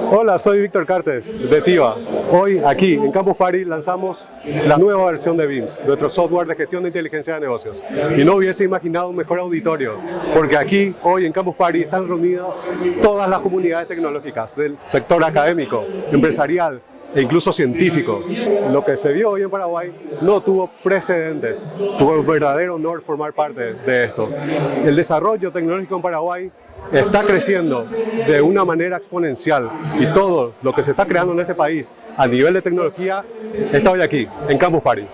Hola, soy Víctor Cartes de TIVA. Hoy aquí en Campus Party lanzamos la nueva versión de BIMS, nuestro software de gestión de inteligencia de negocios. Y no hubiese imaginado un mejor auditorio, porque aquí hoy en Campus Party están reunidas todas las comunidades tecnológicas del sector académico, empresarial, e incluso científico. Lo que se vio hoy en Paraguay no tuvo precedentes. Fue un verdadero honor formar parte de esto. El desarrollo tecnológico en Paraguay está creciendo de una manera exponencial y todo lo que se está creando en este país a nivel de tecnología está hoy aquí, en Campus Party.